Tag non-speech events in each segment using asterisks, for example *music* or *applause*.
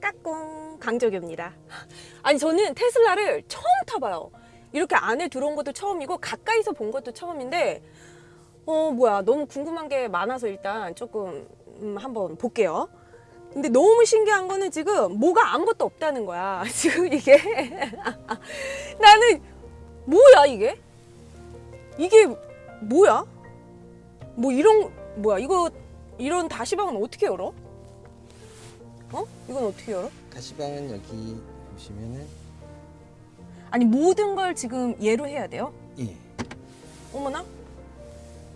까꿍 강적입니다. 아니 저는 테슬라를 처음 타봐요. 이렇게 안에 들어온 것도 처음이고 가까이서 본 것도 처음인데 어 뭐야 너무 궁금한 게 많아서 일단 조금 음, 한번 볼게요. 근데 너무 신기한 거는 지금 뭐가 아무것도 없다는 거야. *laughs* 지금 이게 *laughs* 나는 뭐야 이게? 이게 뭐야? 뭐 이런 뭐야 이거 이런 다시방은 어떻게 열어? 어? 이건 어떻게 열어? 가시방은 여기 보시면은 아니 모든 걸 지금 얘로 해야 돼요? 예. 어머나?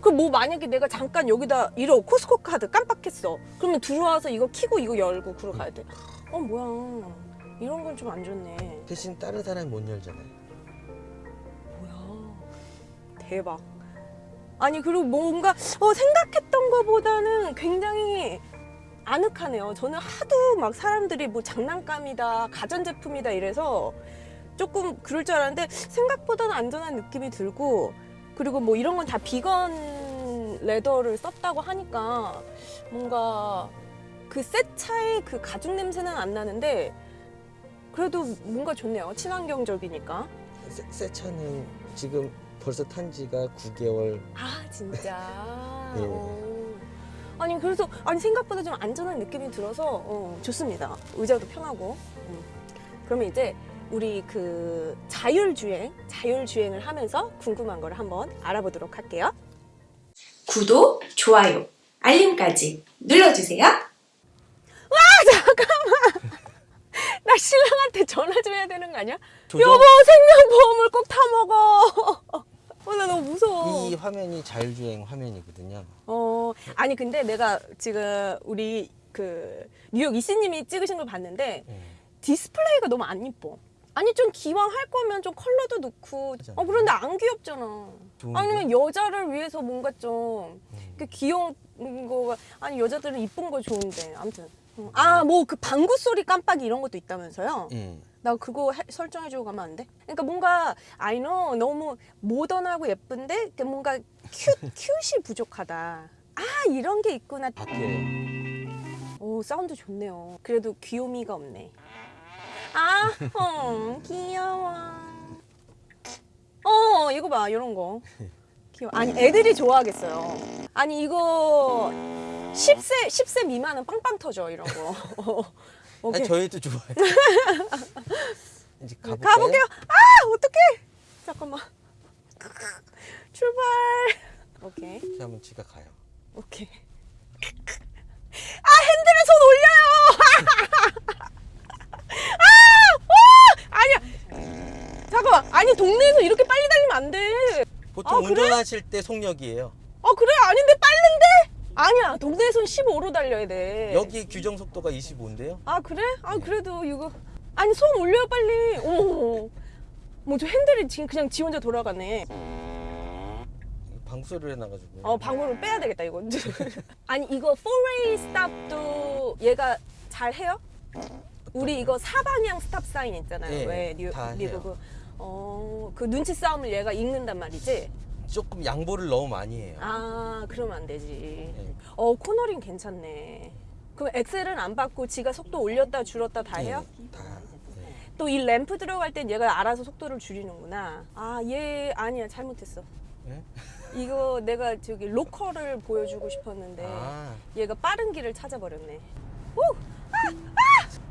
그 뭐 만약에 내가 잠깐 여기다 이러 코스코 카드 깜빡했어. 그러면 들어와서 이거 키고 이거 열고 그러 가야 돼. 어 뭐야? 이런 건 좀 안 좋네. 대신 다른 사람이 못 열잖아요. 뭐야? 대박. 아니 그리고 뭔가 어, 생각했던 것보다는 굉장히 아늑하네요. 저는 하도 막 사람들이 뭐 장난감이다, 가전제품이다 이래서 조금 그럴 줄 알았는데 생각보다는 안전한 느낌이 들고 그리고 뭐 이런 건 다 비건 레더를 썼다고 하니까 뭔가 그새 차의 그 가죽 냄새는 안 나는데 그래도 뭔가 좋네요. 친환경적이니까. 새, 새 차는 지금 벌써 탄 지가 9개월. 아 진짜. *laughs* 예. 어. 아니 그래서 아니 생각보다 좀 안전한 느낌이 들어서 어, 좋습니다. 의자도 편하고. 음. 그러면 이제 우리 그 자율주행, 자율주행을 하면서 궁금한 걸 한번 알아보도록 할게요. 구독, 좋아요, 알림까지 눌러주세요. *laughs* 나 신랑한테 전화 좀 해야 되는 거 아니야? 조정- 여보 생명보험을 꼭 타먹어. *laughs* 어, 나 너무 무서워. 이 화면이 자율주행 화면이거든요. 어, 아니 근데 내가 지금 우리 그 뉴욕 이씨님이 찍으신 걸 봤는데 예. 디스플레이가 너무 안 이뻐. 아니 좀 기왕 할 거면 좀 컬러도 넣고. 어 그런데 안 귀엽잖아. 아니면 여자를 위해서 뭔가 좀 음. 그 귀여운 거가 아니 여자들은 이쁜 거 좋은데 아무튼. 아 뭐 그 방구 소리 깜빡이 이런 것도 있다면서요? 예. 나 그거 해- 설정해주고 가면 안 돼? 그러니까 뭔가 I know 너무 모던하고 예쁜데 그 뭔가 큐 큐시 *laughs* 부족하다. 아 이런 게 있구나. 바뀌어요. 오 사운드 좋네요. 그래도 귀요미가 없네. 아, 어, 귀여워. 어, 이거 봐, 이런 거. 귀여워. 아니, 애들이 좋아하겠어요. 아니, 이거 10세, 10세 미만은 빵빵 터져, 이런 거. *laughs* 오케이. 아니, 저희도 좋아요. *laughs* 이제 가볼까요? 가볼게요. 아, 어떡해. 잠깐만. 출발. 오케이, 하면 지가 가요. 오케이. 아, 핸들에 손 올려요. 아, 와, 아니야. 잠깐만. 아니, 동네에서 이렇게 빨리 달리면 안 돼. 보통 아, 그래? 운전하실 때 속력이에요. 아, 그래? 아닌데 빠른데? 아니야. 동네에서는 15로 달려야 돼. 여기 규정 속도가 25인데요. 아, 그래? 아, 그래도 이거. 아니, 손 올려요, 빨리. 어머. 뭐저 핸들이 지금 그냥 지 혼자 돌아가네. 방구를 해놔가지고. 어 방구를 빼야 되겠다 이거. *laughs* 아니 이거 4-way stop도 얘가 잘 해요? 우리 이거 사방향 stop sign 있잖아요. 예, 왜 뉴, 다 미국은 어 그 눈치 싸움을 얘가 읽는단 말이지. 조금 양보를 너무 많이 해요. 아 그러면 안 되지. 예. 어 코너링 괜찮네. 그럼 엑셀은 안 받고 지가 속도 올렸다 줄였다 다 해요? 예, 다. 예. 또이 램프 들어갈 땐 얘가 알아서 속도를 줄이는구나. 아 얘 아니야 잘못했어. 예? 이거 내가 저기 로컬을 보여주고 싶었는데 아, 얘가 빠른 길을 찾아버렸네.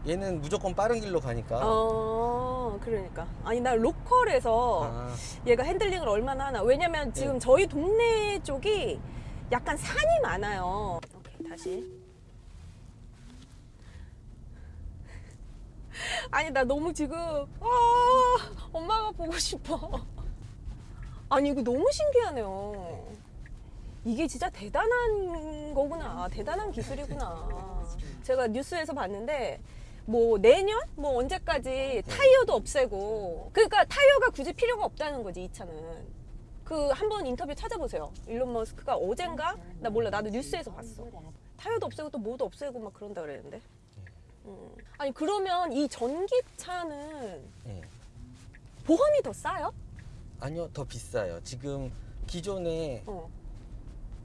얘는 무조건 빠른 길로 가니까. 어, 그러니까. 아니, 나 로컬에서 아, 얘가 핸들링을 얼마나 하나. 왜냐면 지금 네. 저희 동네 쪽이 약간 산이 많아요. 오케이, 다시. *laughs* 아니, 나 너무 지금, 아, 엄마가 보고 싶어. *laughs* 아니, 이거 너무 신기하네요. 이게 진짜 대단한 거구나. 대단한 기술이구나. 제가 뉴스에서 봤는데, 뭐 내년? 뭐 언제까지 타이어도 없애고. 그러니까 타이어가 굳이 필요가 없다는 거지 이 차는. 그 한번 인터뷰 찾아보세요. 일론 머스크가 어젠가? 나 몰라. 나도 뉴스에서 봤어. 타이어도 없애고 또 뭐도 없애고 막 그런다 그랬는데. 음. 아니 그러면 이 전기차는 예. 보험이 더 싸요? 아니요 더 비싸요. 지금 기존에 어.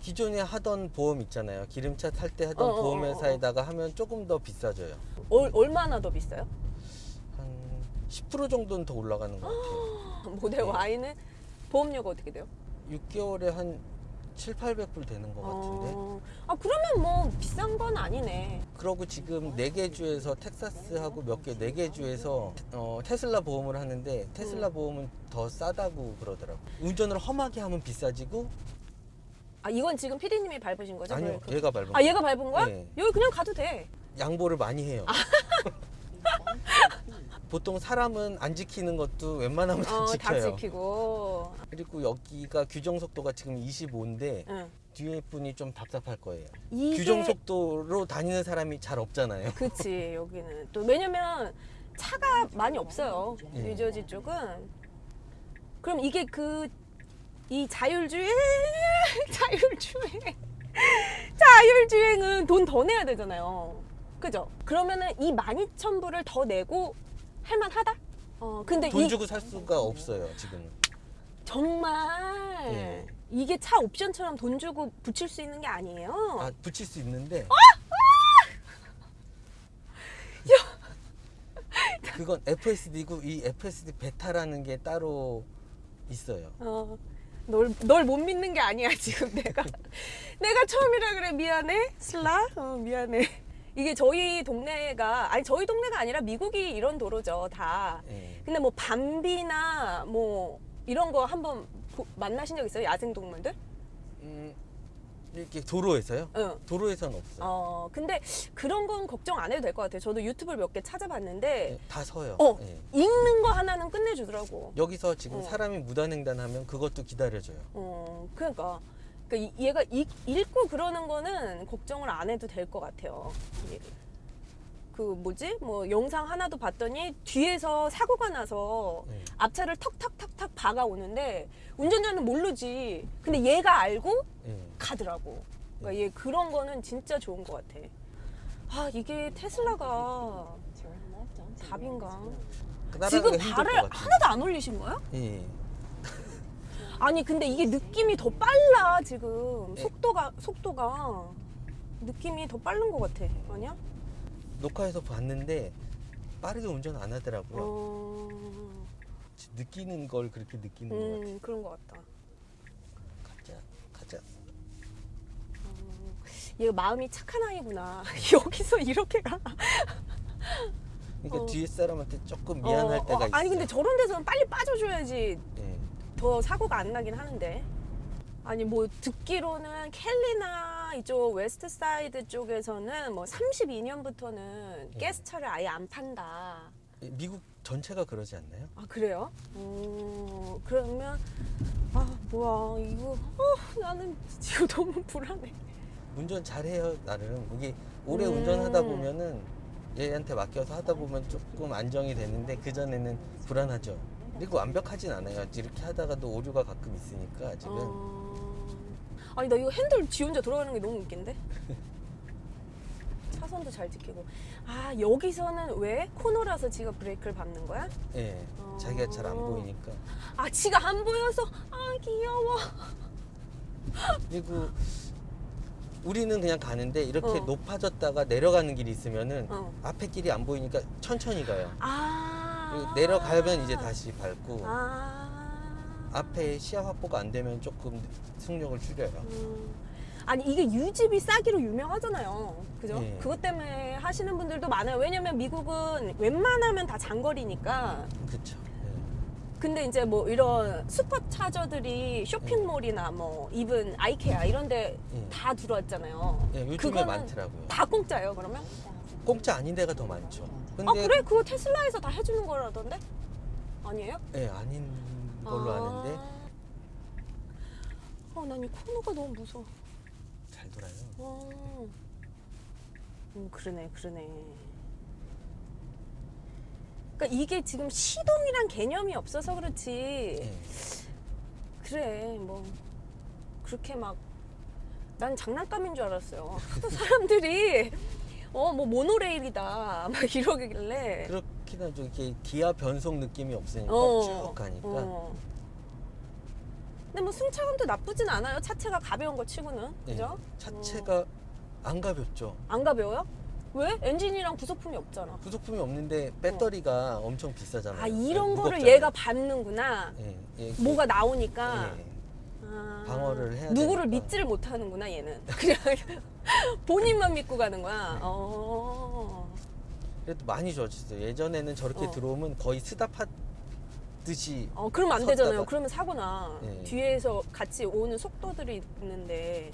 기존에 하던 보험 있잖아요. 기름차 탈 때 하던 어, 어, 어, 보험회사에다가 하면 조금 더 비싸져요. 얼, 얼마나 더 비싸요? 한 10% 정도는 더 올라가는 것 같아요. *gasps* 모델 네. Y는 보험료가 어떻게 돼요? 6개월에 한 7, 800불 되는 것 같은데. 어, 아 그러면 뭐 비싼 건 아니네. 그러고 지금 네 개 주에서 텍사스하고 몇 개 네 개 주에서 어, 테슬라 보험을 하는데 테슬라 음. 보험은 더 싸다고 그러더라고. 운전을 험하게 하면 비싸지고 아 이건 지금 피디님이 밟으신 거죠? 아니요 브레이크? 얘가 밟은 아 얘가 밟은 거야? 네. 여기 그냥 가도 돼. 양보를 많이 해요. 아. *laughs* 보통 사람은 안 지키는 것도 웬만하면 다 어, 다 지켜요. 지키고. 그리고 여기가 규정 속도가 지금 25인데 응. 뒤에 분이 좀 답답할 거예요. 이게 규정 속도로 다니는 사람이 잘 없잖아요. 그치 여기는 또 왜냐면 차가 많이 없어요 예. 뉴저지 쪽은 그럼 이게 그 이 자율주행 *laughs* 자율주행. 자율주행은 돈 더 내야 되잖아요. 그죠? 그러면은 이 12,000불을 더 내고 할만하다? 어 근데 돈 이 주고 살 수가 없어요 지금은. 정말 예. 이게 차 옵션처럼 돈 주고 붙일 수 있는 게 아니에요? 아 붙일 수 있는데. 그건 FSD고 이 FSD 베타라는 게 따로 있어요. 어, 널, 널 못 믿는 게 아니야, *laughs* 지금 내가. 내가 처음이라 그래. 미안해. 슬라? 어, 미안해. 이게 저희 동네가, 아니, 저희 동네가 아니라 미국이 이런 도로죠, 다. 예. 근데 뭐, 밤비나 뭐, 이런 거 한번 보- 만나신 적 있어요? 야생 동물들? 음, 이렇게 도로에서요? 응. 도로에서는 없어요. 어, 근데 그런 건 걱정 안 해도 될 것 같아요. 저도 유튜브를 몇 개 찾아봤는데, 예, 다 서요. 어. 예. 읽는 거 하나는 끝내주더라고. 여기서 지금 어. 사람이 무단횡단하면 그것도 기다려줘요. 어, 그러니까. 그러니까 이- 얘가 읽, 읽고 그러는 거는 걱정을 안 해도 될 것 같아요. 예. 그 뭐지? 뭐 영상 하나도 봤더니 뒤에서 사고가 나서 예. 앞차를 턱턱턱턱 박아 오는데 운전자는 모르지. 근데 얘가 알고 예. 가더라고. 그러니까 얘 그런 거는 진짜 좋은 것 같아. 아 이게 테슬라가 답인가? 지금 발을. 하나도 안 올리신 거야? 예. 아니 근데 이게 느낌이 더 빨라 지금 네. 속도가 속도가 느낌이 더 빠른 것 같아 아니야? 녹화해서 봤는데 빠르게 운전 안 하더라고요. 어, 느끼는 걸 그렇게 느끼는 것 같아요. 음 그런 것 같다. 가자, 가자. 얘 마음이 착한 아이구나. *laughs* 여기서 이렇게 가. 그러니까 어. 뒤에 사람한테 조금 미안할 어, 때가 어, 있어요. 아니 근데 저런 데서는 빨리 빠져줘야지 예. 더 사고가 안 나긴 하는데. 아니 뭐 듣기로는 캘리나 이쪽 west side 쪽에서는 뭐 32년부터는 예. 가스차를 아예 안 판다. 미국 전체가 그러지 않나요? 아 그래요? 어, 그러면 아 뭐야 이거 어, 나는 지금 *laughs* 너무 불안해. 운전 잘해요 나름. 이게 오래 음. 운전하다 보면은 얘한테 맡겨서 하다 보면 조금 안정이 되는데 그 전에는 불안하죠. 그리고 완벽하진 않아요. 이렇게 하다가도 오류가 가끔 있으니까 지금 어... 아니 나 이거 핸들 지 혼자 돌아가는 게 너무 웃긴데? *laughs* 차선도 잘 지키고 아 여기서는 왜 코너라서 지가 브레이크를 밟는 거야? 예 어. 자기가 잘 안 보이니까 아 지가 안 보여서 아 귀여워. 그리고 우리는 그냥 가는데 이렇게 어. 높아졌다가 내려가는 길이 있으면은 어. 앞에 길이 안 보이니까 천천히 가요. 아 내려가면 이제 다시 밟고 아 앞에 시야 확보가 안 되면 조금 속력을 줄여요. 음. 아니 이게 유지비 싸기로 유명하잖아요. 그죠? 예. 그것 때문에 하시는 분들도 많아요. 왜냐면 미국은 웬만하면 다 장거리니까. 그렇죠. 근데 이제 뭐 이런 슈퍼차저들이 쇼핑몰이나 뭐 이븐 아이케아 이런 데 예. 다 들어왔잖아요. 예, 요즘에 많더라고요. 다 공짜예요, 그러면? 공짜 아닌 데가 더 많죠. 근데 아, 그래? 그거 테슬라에서 다 해주는 거라던데? 아니에요? 예, 아닌 걸로 아. 아는데 어, 난이 코너가 너무 무서워. 잘 돌아요. 어. 음, 그러네, 그러네. 그러니까 이게 지금 시동이란 개념이 없어서 그렇지. 예. 그래, 뭐 그렇게 막 난 장난감인 줄 알았어요. 하도 *laughs* 사람들이 어 뭐 모노레일이다 *laughs* 막 이러길래. 그렇 특히나 좀 이렇게 기아 변속 느낌이 없으니까 어. 쭉 가니까 어. 근데 뭐 승차감도 나쁘진 않아요. 차체가 가벼운 거 치고는. 예, 그죠? 차체가 안 가볍죠. 안 가벼워요? 왜? 엔진이랑 부속품이 없잖아. 부속품이 없는데 배터리가 엄청 비싸잖아요. 아 이런 네, 거를 무겁잖아요. 얘가 밟는구나. 예, 예, 뭐가 나오니까. 예. 아, 방어를 해야 누구를 되니까. 믿지를 못하는구나 얘는. *laughs* 그냥 본인만 믿고 가는 거야. 어. 그래도 많이 좋아졌어요. 예전에는 저렇게 어. 들어오면 거의 스탑하듯이 어 그러면 안 섰다가- 되잖아요. 그러면 사고나. 예. 뒤에서 같이 오는 속도들이 있는데.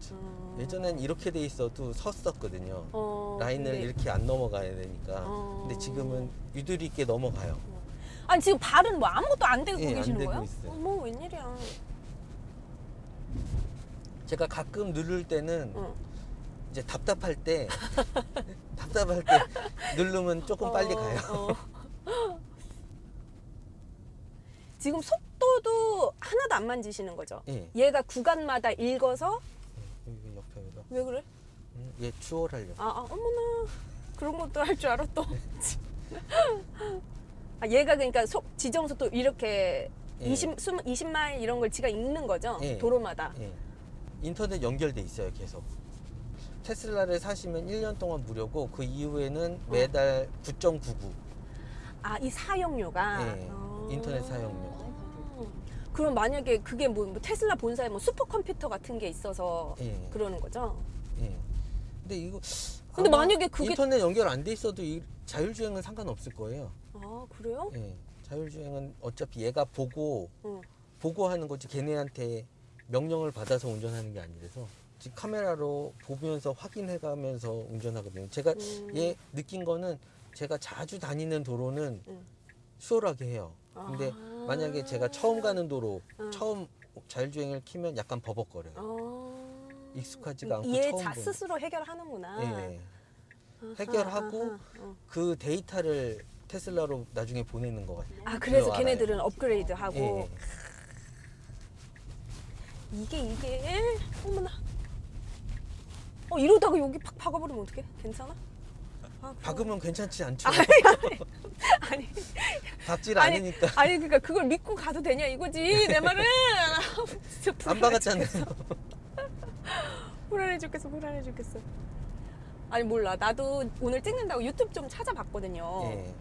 그쵸. 어. 예전엔 이렇게 돼 있어도 섰었거든요. 어, 라인을 근데- 이렇게 안 넘어가야 되니까. 어. 근데 지금은 유두리 있게 넘어가요. 아니 지금 발은 뭐 아무것도 안 대고 예, 안 계시는 대고 거예요? 있어요. 어머 웬일이야. 제가 가끔 누를 때는 어. 이제 답답할 때 *laughs* 답답할 때 누르면 조금 빨리 어, 가요. 어. *laughs* 지금 속도도 하나도 안 만지시는 거죠? 예. 얘가 구간마다 읽어서 여기 옆에 여기가. 왜 그래? 음, 얘 추월하려고. 아, 아 어머나 그런 것도 할 줄 알아 또. *laughs* 아, 얘가 그러니까 속 지정 속도 이렇게 예. 20, 20마일 이런 걸 지가 읽는 거죠? 예. 도로마다. 예. 인터넷 연결돼 있어요, 계속. 테슬라를 사시면 1년 동안 무료고 그 이후에는 매달 9.99. 아, 이 사용료가 예. 어. 인터넷 사용료. 그럼 만약에 그게 뭐, 뭐 테슬라 본사에 뭐 슈퍼컴퓨터 같은 게 있어서 예. 그러는 거죠? 예. 근데 이거 근데 만약에 그게- 인터넷 연결 안 돼 있어도 이 자율주행은 상관없을 거예요. 아, 그래요? 예. 자율주행은 어차피 얘가 보고 응. 보고 하는 거지 걔네한테 명령을 받아서 운전하는 게 아니라서 지금 카메라로 보면서 확인해 가면서 운전하거든요. 제가 음. 얘 느낀 거는 제가 자주 다니는 도로는 음. 수월하게 해요. 근데 아. 만약에 제가 처음 가는 도로, 음. 처음 자율주행을 키면 약간 버벅거려요. 어. 익숙하지가 않고 얘 처음 자. 스스로 해결하는구나. 예. 아하, 해결하고 아하, 어. 그 데이터를 테슬라로 나중에 보내는 것 같아요. 아 그래서 그거 걔네들은 업그레이드 하고 예. 이게 이게 어머나. 어 이러다가 여기 팍 박아버리면 어떡해? 괜찮아? 아, 박으면 괜찮지 않죠? 아니 *laughs* 박질 아니, 않으니까 아니 그러니까 그걸 믿고 가도 되냐 이거지 내 말은 진짜 *laughs* 안 박았잖아요. *laughs* 불안해 죽겠어 불안해 죽겠어 아니 몰라 나도 오늘 찍는다고 유튜브 좀 찾아봤거든요 예.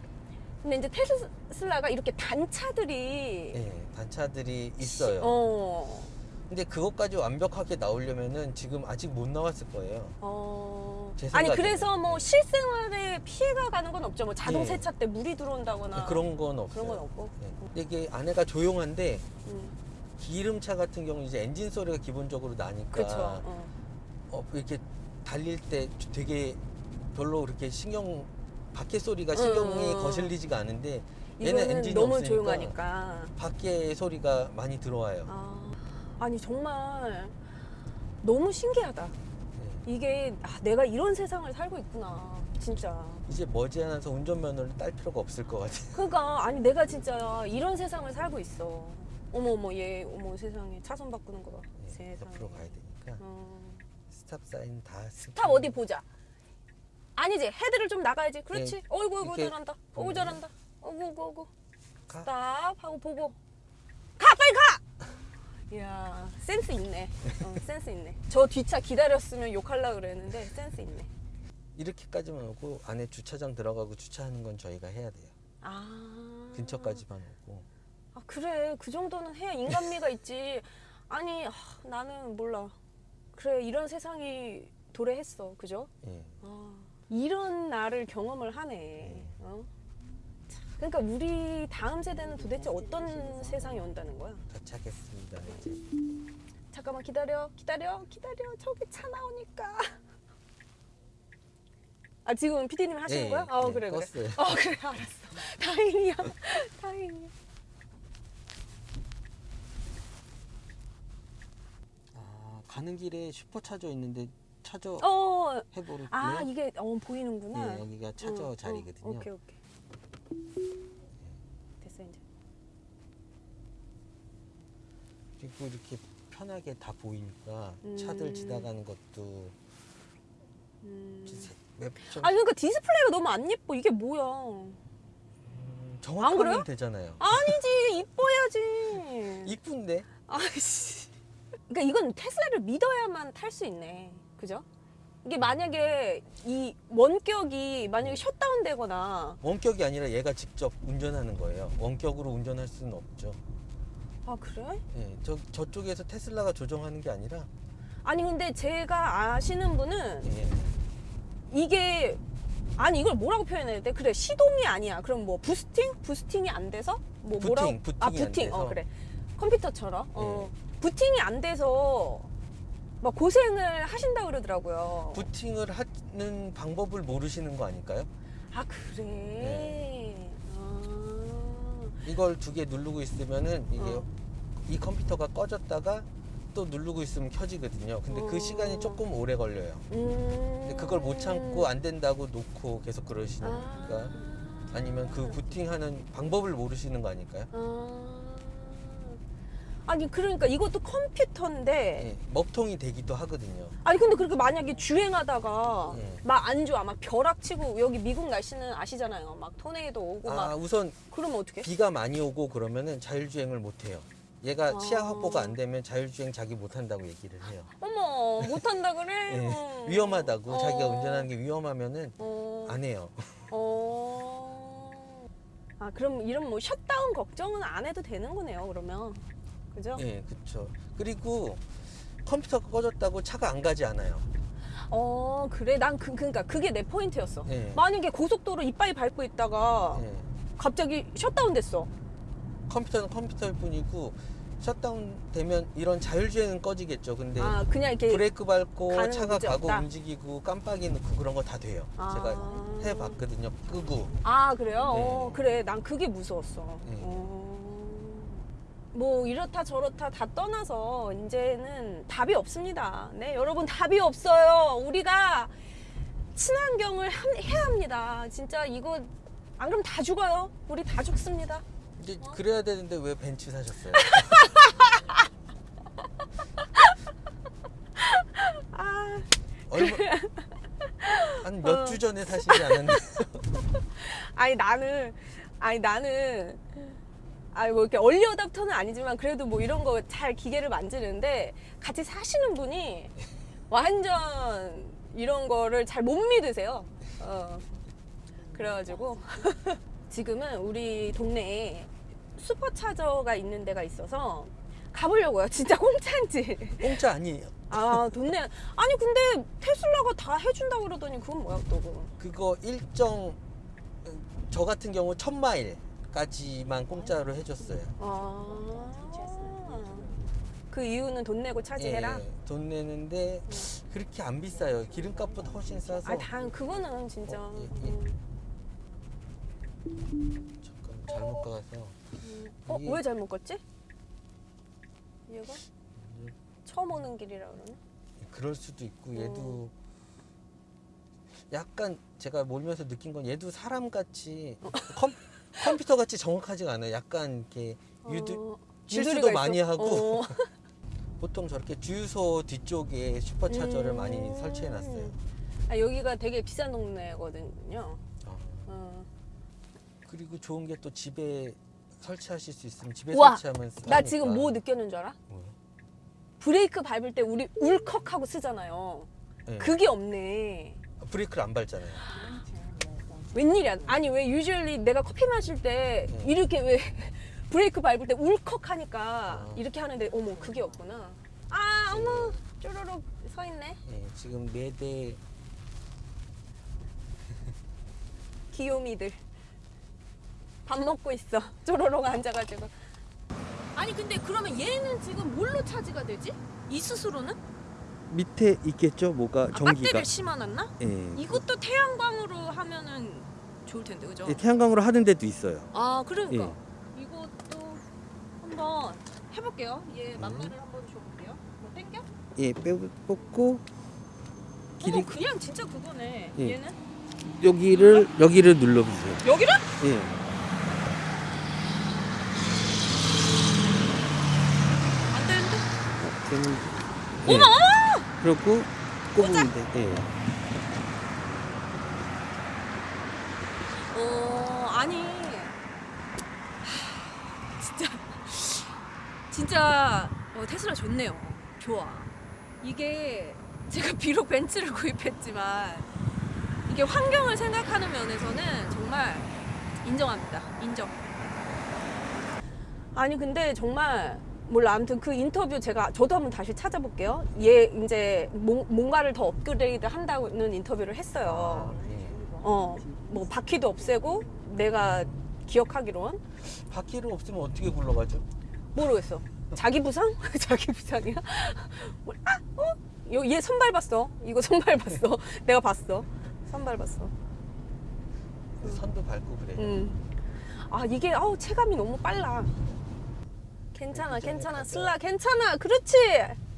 근데 이제 테슬라가 이렇게 단차들이 예, 단차들이 있어요. 어, 근데 그것까지 완벽하게 나오려면은 지금 아직 못 나왔을 거예요. 어. 제 아니. 그래서 뭐 네. 실생활에 피해가 가는 건 없죠 뭐 자동 예. 세차 때 물이 들어온다거나 그런 건 없어요. 그런 건 없고 예. 이게 안에가 조용한데 음, 기름차 같은 경우 이제 엔진 소리가 기본적으로 나니까 어. 어, 이렇게 달릴 때 되게 별로 그렇게 신경 밖에 소리가 신경이 음, 음. 거슬리지가 않은데 얘는 엔진이 너무 없으니까 조용하니까 밖에 소리가 많이 들어와요. 아, 아니 정말 너무 신기하다. 예. 이게 아, 내가 이런 세상을 살고 있구나. 진짜. 이제 머지않아서 운전면허를 딸 필요가 없을 것 같아요. *laughs* 그러니까 아니 내가 진짜 이런 세상을 살고 있어. 어머 어머 얘 어머 세상에 차선 바꾸는 거 봐. 예, 세상에. 옆으로 가야 되니까 어. stop sign 다 stop 어디 보자. 아니지 헤드를 좀 나가야지. 그렇지. 예, 어이구 어이구 잘한다. 어이구 잘한다. 어구 어구 어구. 가. stop 하고 보고 가 빨리 가. 이야 센스 있네. 어, 센스 있네. 저 뒷차 기다렸으면 욕할라 그랬는데 센스 있네. 이렇게까지만 오고 안에 주차장 들어가고 주차하는 건 저희가 해야 돼요. 아 근처까지만 오고. 아 그래 그 정도는 해야 인간미가 있지. 아니 아, 나는 몰라. 그래 이런 세상이 도래했어. 그죠? 예. 아, 이런 날을 경험을 하네. 어? 참, 그러니까 우리 다음 세대는 도대체 어떤 세상이 온다는 거야? 도착했습니다. 이제. 잠깐만 기다려, 기다려, 기다려. 저기 차 나오니까. *laughs* 아 지금 PD님 하시는 예, 거야? 어 예, 그래 그래. 껐어요. 어 그래 알았어. *laughs* 다행이야, *laughs* 다행이야. 아, 가는 길에 슈퍼차저 있는데 차저 어, 해보를게요. 아 이게 어 보이는구나. 예, 여기가 차저 응, 응. 자리거든요. 오케이 오케이. 됐어 이제. 그리고 이렇게 편하게 다 보이니까 음. 차들 지나가는 것도 음. 아니 그러니까 디스플레이가 너무 안 예뻐. 이게 뭐야? 음, 안 정확하면 그래요? 되잖아요. 아니지 이뻐야지. *laughs* 이쁜데 아이씨. 그러니까 이건 테슬라를 믿어야만 탈 수 있네. 그죠? 이게 만약에 이 원격이 만약에 셧다운 되거나 원격이 아니라 얘가 직접 운전하는 거예요. 원격으로 운전할 수는 없죠. 아 그래? 예, 저 저쪽에서 테슬라가 조정하는 게 아니라 아니 근데 제가 아시는 분은 예, 이게 아니 이걸 뭐라고 표현해야 돼? 그래 시동이 아니야. 그럼 뭐 부스팅? 부스팅이 안 돼서 뭐 부팅, 뭐라고? 부팅이 아안 부팅. 돼서. 네. 어 그래. 컴퓨터처럼. 어. 부팅이 안 돼서 막 고생을 하신다 그러더라고요. 부팅을 하는 방법을 모르시는 거 아닐까요? 아 그래. 네. 아. 이걸 두 개 누르고 있으면은 이게 어. 이 컴퓨터가 꺼졌다가 또 누르고 있으면 켜지거든요. 근데 어. 그 시간이 조금 오래 걸려요. 음. 근데 그걸 못 참고 안 된다고 놓고 계속 아. 그러시니까 아 니면 그 부팅하는 방법을 모르시는 거 아닐까요? 아. 아니 그러니까 이것도 컴퓨터인데 예, 먹통이 되기도 하거든요. 아니 근데 그렇게 만약에 주행하다가 예. 막안 좋아 막 벼락치고 여기 미국 날씨는 아시잖아요 막 토네이도 오고 아 막 우선 그러면 어떻게? 비가 많이 오고 그러면 자율주행을 못 해요. 얘가 아. 시야 확보가 안 되면 자율주행 자기 못 한다고 얘기를 해요. 어머 못한다 그래? *laughs* 예, 어. 위험하다고 자기가 어. 운전하는 게 위험하면은 어. 안 해요. 어. 아 그럼 이런 뭐 셧다운 걱정은 안 해도 되는 거네요 그러면 그죠? 예, 그렇죠. 그리고 컴퓨터가 꺼졌다고 차가 안 가지 않아요. 어 그래 난 그, 그러니까 그게 내 포인트였어 예. 만약에 고속도로 이빠이 밟고 있다가 예. 갑자기 셧다운 됐어 컴퓨터는 컴퓨터일 뿐이고 셧다운 되면 이런 자율주행은 꺼지겠죠. 근데 아 그냥 이렇게 브레이크 밟고 차가 가고 없다? 움직이고 깜빡이 넣고 그런 거 다 돼요. 아. 제가 해봤거든요. 끄고. 아 그래요? 네. 어, 그래 난 그게 무서웠어. 네. 어. 뭐 이렇다 저렇다 다 떠나서 이제는 답이 없습니다. 네 여러분 답이 없어요. 우리가 친환경을 함- 해야 합니다. 진짜 이거 안 그러면 다 죽어요. 우리 다 죽습니다. 이제 어? 그래야 되는데 왜 벤츠 사셨어요? 아 *laughs* 얼마 한몇 어. 주 전에 사시지 않았나요? *laughs* 아니 나는 아니 나는 아니 뭐 이렇게 얼리 어답터는 아니지만 그래도 뭐 이런 거 잘 기계를 만지는데 같이 사시는 분이 완전 이런 거를 잘 못 믿으세요. 어. 그래가지고 *laughs* 지금은 우리 동네에 슈퍼차저가 있는 데가 있어서 가보려고요. 진짜 공짜인지. 공짜 아니에요. 아 동네 아니 근데 테슬라가 다 해준다고 그러더니 그건 뭐야 또 그거. 그거 일정 저 같은 경우 천 마일 까지만 공짜로 해줬어요. 아. 그 이유는 돈 내고 차지해라. 예, 돈 내는데 그렇게 안 비싸요. 기름값보다 훨씬 싸서. 아, 당 그거는 진짜. 어, 예, 예. 음. 잠깐 잘못 가서. 어, 이게- 왜 잘못 갔지? 얘가 처음 오는 길이라 그러네. 그럴 수도 있고 어. 얘도 약간 제가 몰면서 느낀 건 얘도 사람 같이 컴, 컴퓨터 같이 정확하지가 않아요. 약간 이렇게 유도 어, 실수도 많이? 하고 어. *laughs* 보통 저렇게 주유소 뒤쪽에 슈퍼차저를 음. 많이 설치해 놨어요. 아, 여기가 되게 비싼 동네거든요. 어. 어. 그리고 좋은 게 또 집에 설치하실 수 있으면 집에 우와, 설치하면 나 싸니까. 지금 뭐 느꼈는 줄 알아? 뭐요? 브레이크 밟을 때 우리 울컥하고 쓰잖아요. 네. 그게 없네. 브레이크를 안 밟잖아요. 웬일이야? 아니 왜 유주얼리 내가 커피 마실 때 네. 이렇게 왜 *laughs* 브레이크 밟을 때 울컥하니까 아. 이렇게 하는데 어머 그게 없구나. 아 어머 쪼르륵 서 있네. 예, 지금 네대 *laughs* 귀요미들 밥 먹고 있어. *laughs* 쪼르륵 앉아가지고. 아니 근데 그러면 얘는 지금 뭘로 차지가 되지? 이 스스로는? 밑에 있겠죠? 뭐가 아, 배터리를 심어놨나? 예. 이것도 태양광으로 하면은 좋을 텐데 그죠? 예, 태양광으로 하는 데도 있어요. 아 그러니까 예. 이것도 한번 해볼게요. 얘 만마를 한번 줘볼게요. 뭐 땡겨? 예, 빼 뽑고 길이 어 그냥 진짜 그거네. 예. 얘는 여기를 여기를 눌러보세요. 여기를? 예. 안 되는데? 되는, 예. 그렇고 꽂으면 돼. 예. 어, 아니. 하, 진짜. 진짜 어, 테슬라 좋네요. 좋아. 이게 제가 *laughs* 비록 벤츠를 구입했지만 이게 환경을 생각하는 면에서는 정말 인정합니다. 인정. 아니 근데 정말 몰라 아무튼 그 인터뷰 제가 저도 한번 다시 찾아볼게요. 얘 이제 뭐- 뭔가를 더 업그레이드 한다는 인터뷰를 했어요. 아, 예. 어, 뭐 바퀴도 없애고 내가 기억하기론 바퀴를 없으면 어떻게 굴러가죠? 모르겠어. 자기 부상? *laughs* 자기 부상이야? *laughs* 뭐, 아, 어? 요- 얘 선발 봤어. 이거 선발 봤어. *laughs* 내가 봤어. 선발 봤어. 선도 밟고 그래요. 음. 아 이게 아우 체감이 너무 빨라. 괜찮아, 괜찮아, 슬라, 괜찮아. 그렇지.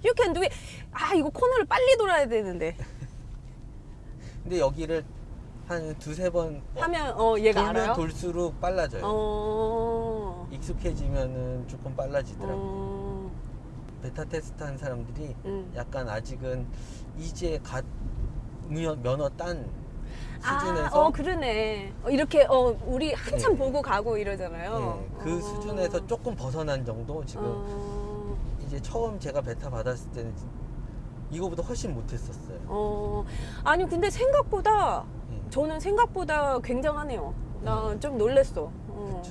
You can do it. 아 이거 코너를 빨리 돌아야 되는데 *laughs* 근데 여기를 한 두세 번 하면 어 얘가 알아요. 돌수록 빨라져요. 어. 익숙해지면은 조금 빨라지더라고요. 어. 베타 테스트 한 사람들이 음. 약간 아직은 이제 갓 면허, 딴 아, 수준에서 어 그러네. 어, 이렇게 어 우리 한참 예. 보고 가고 이러잖아요. 예, 그 어. 수준에서 조금 벗어난 정도 지금 어. 이제 처음 제가 베타 받았을 때는 이거보다 훨씬 못했었어요. 어. 아니 근데 생각보다 예. 저는 생각보다 굉장하네요. 나 좀 놀랬어. 이렇게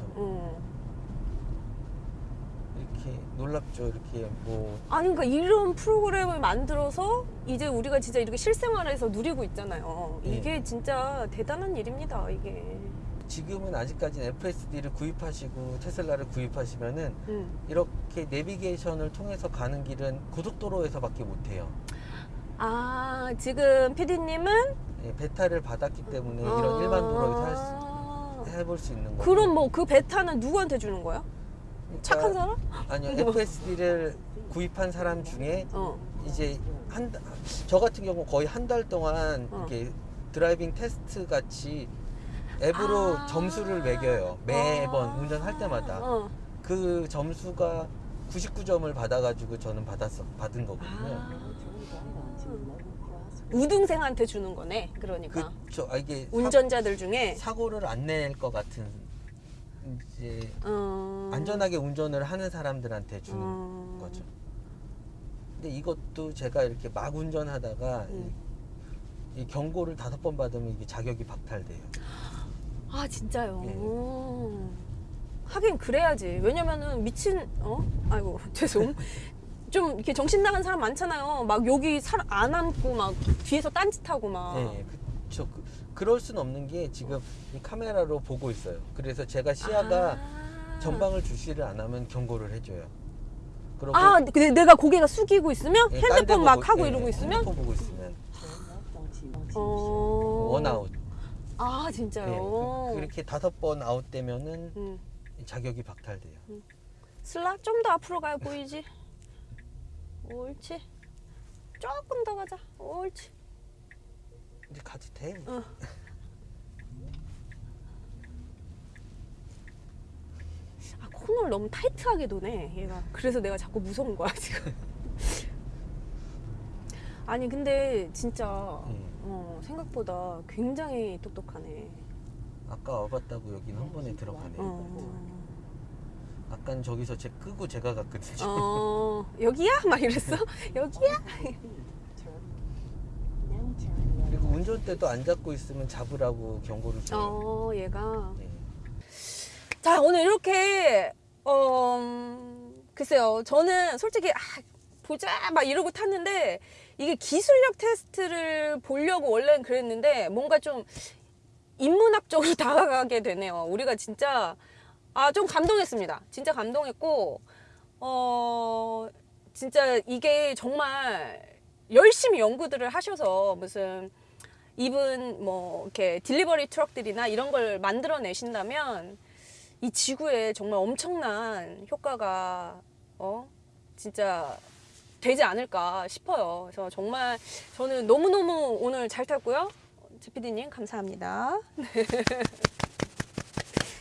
놀랍죠. 이렇게 뭐 아니 그러니까 이런 프로그램을 만들어서 이제 우리가 진짜 이렇게 실생활에서 누리고 있잖아요. 예. 이게 진짜 대단한 일입니다. 이게. 지금은 아직까지는 FSD를 구입하시고 테슬라를 구입하시면은 음. 이렇게 내비게이션을 통해서 가는 길은 고속도로에서밖에 못해요. 아 지금 PD님은 예, 베타를 받았기 때문에 이런 일반 도로에서 할 수, 아. 해볼 수 있는 거고. 그럼 뭐 그 베타는 누구한테 주는 거야? 그러니까 착한 사람? 아니요 FSD를 구입한 사람 중에 어. 이제 한 저 같은 경우 거의 한 달 동안 어. 이렇게 driving test 같이 앱으로 아. 점수를 매겨요 매번 아. 운전할 때마다 어. 그 점수가 99점을 받아가지고 저는 받았어 받은 거거든요. 아. 우등생한테 주는 거네. 그러니까 그쵸 아, 이게 운전자들 중에 사, 고를 안 낼 것 같은 이제 어... 안전하게 운전을 하는 사람들한테 주는 어. 거죠. 근데 이것도 제가 이렇게 막 운전하다가 음. 이, 이 경고를 다섯 번 받으면 이게 자격이 박탈돼요. 아 진짜요. 예. 오. 하긴 그래야지. 왜냐면은 미친 어? 아이고 *laughs* 죄송. 좀 이렇게 정신 나간 사람 많잖아요. 막 여기 사람 안 앉고 막 뒤에서 딴짓하고 막. 예, 그쵸. 그, 그럴 순 없는 게 지금 이 카메라로 보고 있어요. 그래서 제가 시야가 아. 전방을 주시를 안 하면 경고를 해줘요. 아, 근데 내가 고개가 숙이고 있으면 예, 핸드폰 막 보고- 하고 예, 이러고 있으면 핸드폰 보고 있으면 어. 원아웃. 아 예, 진짜요. 그, 렇게 다섯 번 아웃되면은 음. 자격이 박탈돼요. 슬라 좀 더 앞으로 가야 보이지. 옳지. 조금 더 가자. 옳지. 이제 가도 돼. 어. 아 코너를 너무 타이트하게 도네 얘가. 그래서 내가 자꾸 무서운 거야 *laughs* 지금. 아니 근데 진짜 음. 어, 생각보다 굉장히 똑똑하네. 아까 와봤다고 여기는 한 번에 들어가네요. 어. 아깐 저기서 제 끄고 제가 갔거든요. 어 여기야? 막 이랬어? *laughs* 여기야? 그리고 운전대도 안 잡고 있으면 잡으라고 경고를 줘요. 어 얘가. 네. 자 오늘 이렇게 어 음, 글쎄요 저는 솔직히 아, 보자 막 이러고 탔는데 이게 기술력 테스트를 보려고 원래는 그랬는데 뭔가 좀 인문학적으로 *laughs* 다가가게 되네요 우리가 진짜 아 좀 감동했습니다 진짜 감동했고 어 진짜 이게 정말 열심히 연구들을 하셔서 무슨 입은 뭐 이렇게 딜리버리 트럭들이나 이런 걸 만들어 내신다면 이 지구에 정말 엄청난 효과가 어 진짜 되지 않을까 싶어요. 그래서 정말 저는 너무너무 오늘 잘 탔고요. 제피디님 감사합니다. *laughs*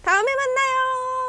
다음에 만나요.